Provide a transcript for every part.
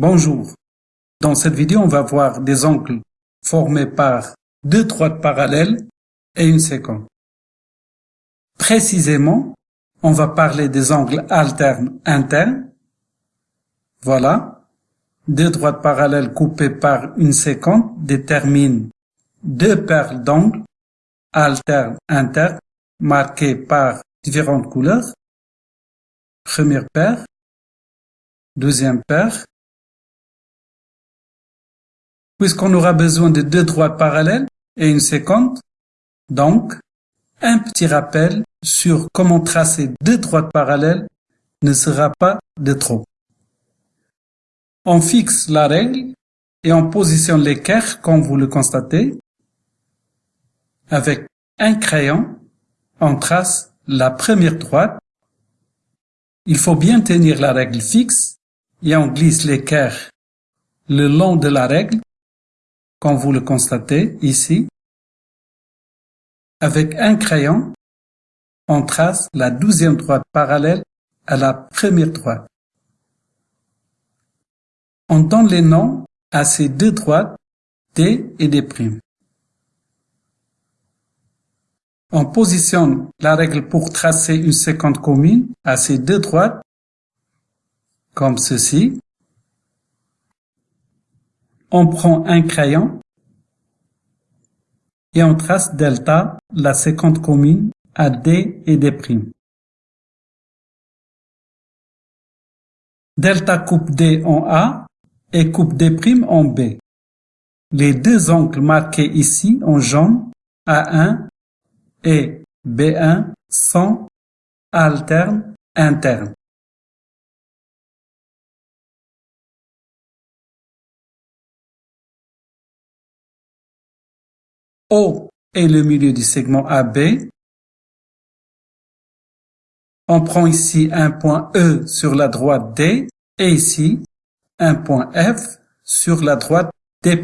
Bonjour. Dans cette vidéo, on va voir des angles formés par deux droites parallèles et une séquence. Précisément, on va parler des angles alternes internes. Voilà. Deux droites parallèles coupées par une séquence déterminent deux paires d'angles alternes internes marquées par différentes couleurs. Première paire, deuxième paire, puisqu'on aura besoin de deux droites parallèles et une séquence. Donc, un petit rappel sur comment tracer deux droites parallèles ne sera pas de trop. On fixe la règle et on positionne l'équerre comme vous le constatez. Avec un crayon, on trace la première droite. Il faut bien tenir la règle fixe et on glisse l'équerre le long de la règle comme vous le constatez ici. Avec un crayon, on trace la douzième droite parallèle à la première droite. On donne les noms à ces deux droites D et D'. On positionne la règle pour tracer une séquence commune à ces deux droites, comme ceci on prend un crayon et on trace delta, la séquence commune, à D et D'. Delta coupe D en A et coupe D' en B. Les deux angles marqués ici en jaune, A1 et B1, sont alternes internes. O est le milieu du segment AB. On prend ici un point E sur la droite D et ici un point F sur la droite D',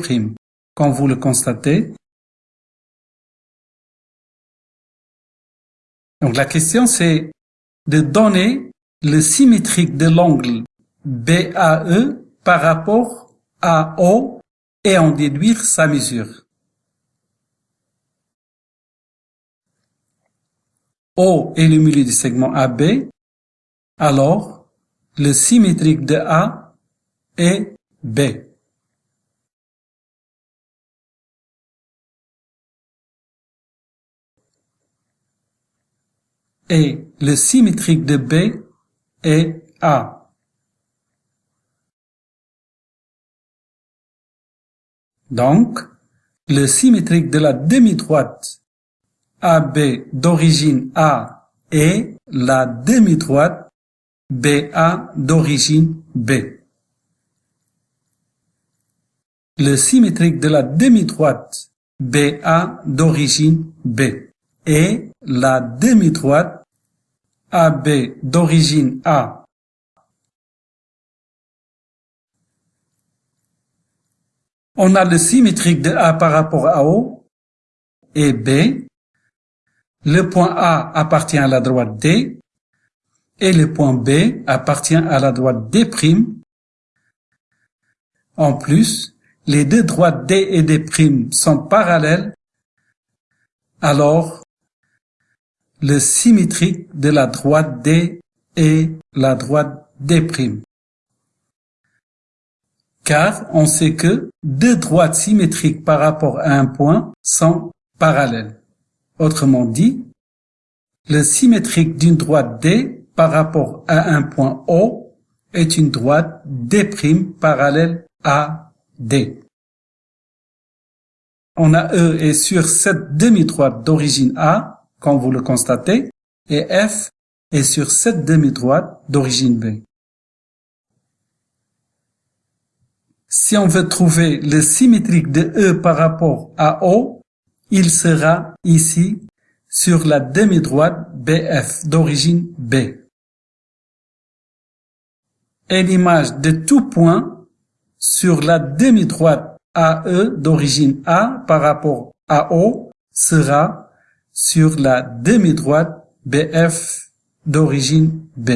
comme vous le constatez. Donc la question c'est de donner le symétrique de l'angle BAE par rapport à O et en déduire sa mesure. O est le milieu du segment AB, alors le symétrique de A est B. Et le symétrique de B est A. Donc, le symétrique de la demi-droite AB d'origine A et la demi-droite BA d'origine B. Le symétrique de la demi-droite BA d'origine B et la demi-droite AB d'origine A. On a le symétrique de A par rapport à O et B le point A appartient à la droite D et le point B appartient à la droite D'. En plus, les deux droites D et D' sont parallèles, alors le symétrique de la droite D est la droite D'. Car on sait que deux droites symétriques par rapport à un point sont parallèles. Autrement dit, le symétrique d'une droite D par rapport à un point O est une droite D' parallèle à D. On a E est sur cette demi-droite d'origine A, comme vous le constatez, et F est sur cette demi-droite d'origine B. Si on veut trouver le symétrique de E par rapport à O, il sera ici sur la demi-droite BF d'origine B. Et l'image de tout point sur la demi-droite AE d'origine A par rapport à O sera sur la demi-droite BF d'origine B.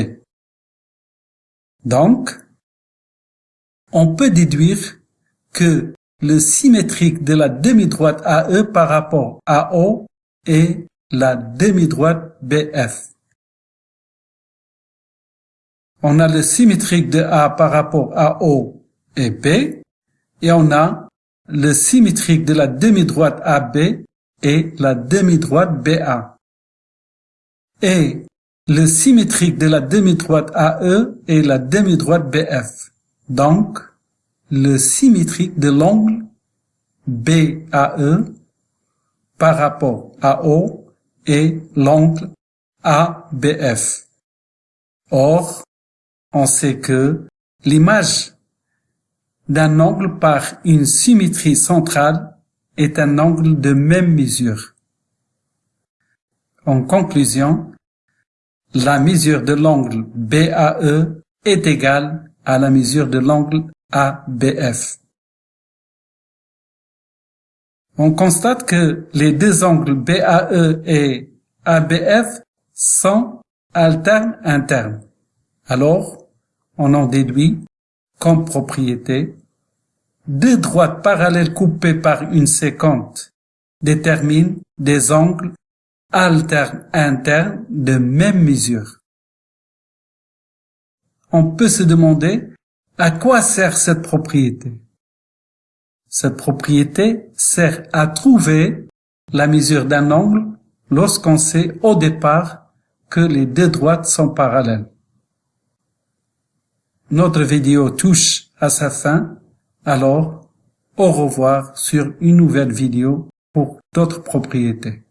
Donc, on peut déduire que le symétrique de la demi-droite AE par rapport à O est la demi-droite BF. On a le symétrique de A par rapport à O et B, et on a le symétrique de la demi-droite AB et la demi-droite BA. Et le symétrique de la demi-droite AE est la demi-droite BF. Donc, le symétrique de l'angle BAE par rapport à O est l'angle ABF. Or, on sait que l'image d'un angle par une symétrie centrale est un angle de même mesure. En conclusion, la mesure de l'angle BAE est égale à la mesure de l'angle ABF. On constate que les deux angles BAE et ABF sont alternes internes. Alors, on en déduit comme propriété deux droites parallèles coupées par une séquente déterminent des angles alternes internes de même mesure. On peut se demander à quoi sert cette propriété? Cette propriété sert à trouver la mesure d'un angle lorsqu'on sait au départ que les deux droites sont parallèles. Notre vidéo touche à sa fin, alors au revoir sur une nouvelle vidéo pour d'autres propriétés.